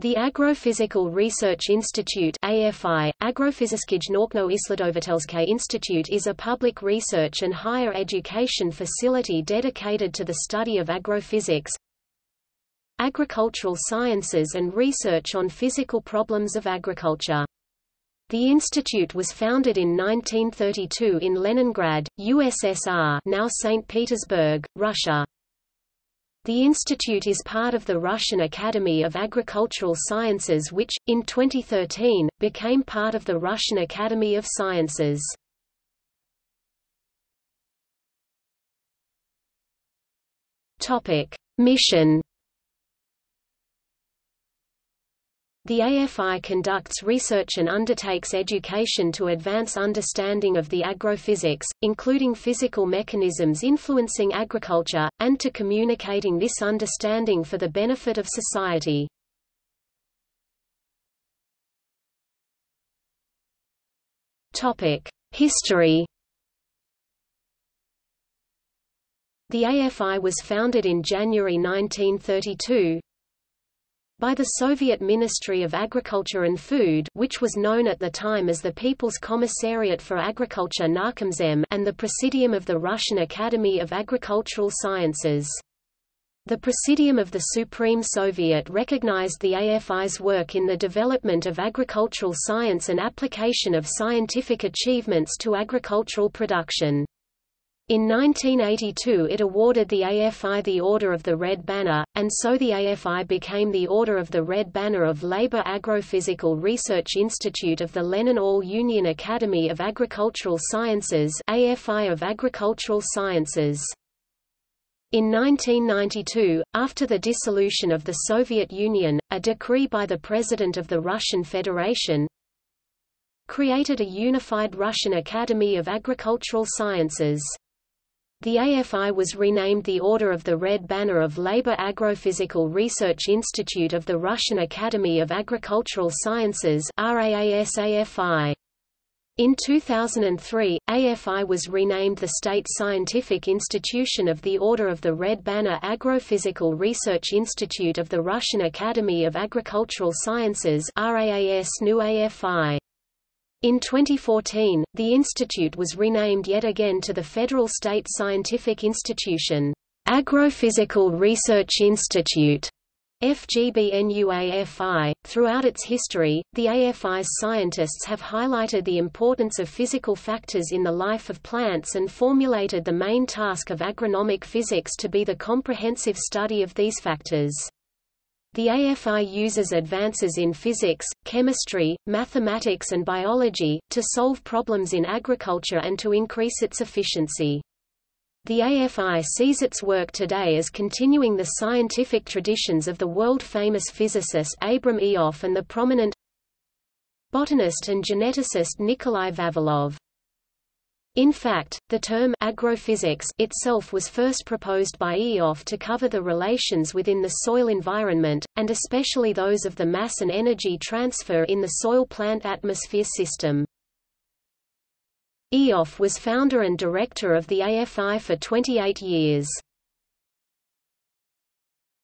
The Agrophysical Research Institute AFI, Agrofysickij Naukno-Isledovatelske Institute is a public research and higher education facility dedicated to the study of agrophysics, agricultural sciences and research on physical problems of agriculture. The institute was founded in 1932 in Leningrad, USSR now St. Petersburg, Russia. The institute is part of the Russian Academy of Agricultural Sciences which, in 2013, became part of the Russian Academy of Sciences. Mission The AFI conducts research and undertakes education to advance understanding of the agrophysics, including physical mechanisms influencing agriculture, and to communicating this understanding for the benefit of society. History The AFI was founded in January 1932, by the Soviet Ministry of Agriculture and Food which was known at the time as the People's Commissariat for Agriculture Narkomzem and the Presidium of the Russian Academy of Agricultural Sciences. The Presidium of the Supreme Soviet recognized the AFI's work in the development of agricultural science and application of scientific achievements to agricultural production. In 1982 it awarded the AFI the Order of the Red Banner, and so the AFI became the Order of the Red Banner of Labor Agrophysical Research Institute of the Lenin All-Union Academy of Agricultural Sciences AFI of Agricultural Sciences. In 1992, after the dissolution of the Soviet Union, a decree by the President of the Russian Federation created a unified Russian Academy of Agricultural Sciences. The AFI was renamed the Order of the Red Banner of Labor Agrophysical Research Institute of the Russian Academy of Agricultural Sciences. In 2003, AFI was renamed the State Scientific Institution of the Order of the Red Banner Agrophysical Research Institute of the Russian Academy of Agricultural Sciences RAAS. In 2014, the institute was renamed yet again to the Federal State Scientific Institution, Agrophysical Research Institute. FGBNUAFI. Throughout its history, the AFI's scientists have highlighted the importance of physical factors in the life of plants and formulated the main task of agronomic physics to be the comprehensive study of these factors. The AFI uses advances in physics, chemistry, mathematics and biology, to solve problems in agriculture and to increase its efficiency. The AFI sees its work today as continuing the scientific traditions of the world-famous physicist Abram Ioffe and the prominent botanist and geneticist Nikolai Vavilov. In fact, the term agrophysics itself was first proposed by Ioffe to cover the relations within the soil environment, and especially those of the mass and energy transfer in the soil-plant atmosphere system. Ioffe was founder and director of the AFI for 28 years.